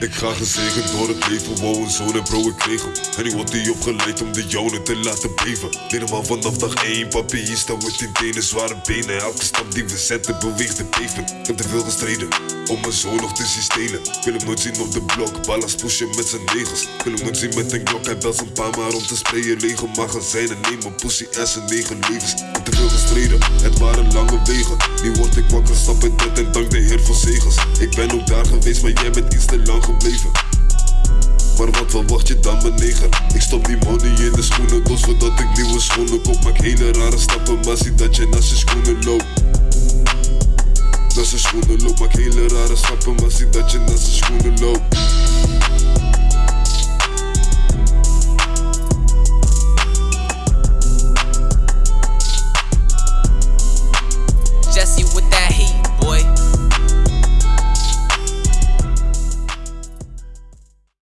Ik ga gezegend door het leven, wow een zoon en bro ik kreeg nu wordt hij opgeleid om de jouwe te laten beven. Helemaal vanaf dag 1, papi hier staan we tien tenen, zware benen. Elke stap die we zetten beweegt de pavement Ik heb te veel gestreden, om mijn zoon nog te zien stelen wil hem nooit zien op de blok, ballas pushen met zijn negels wil hem nooit zien met een klok, hij belt zijn pa maar om te sprayen. Lege magazijnen, nemen pussy en zijn negen levens. Ik heb te veel gestreden, het waren lange wegen. Nu word ik wakker, stap in bed en dank de heer voor zegels. Ik ben ook daar geweest, maar jij bent iets te lang gebleven. Maar wat verwacht je dan mijn neger? Ik stop die money in de schoenen, dus voordat ik nieuwe schoenen koop Maak hele rare stappen, maar zie dat je naast je schoenen loopt. Naast je schoenen loopt, maak hele rare stappen, maar zie dat je naast je schoenen loopt. Jesse with that heat, boy.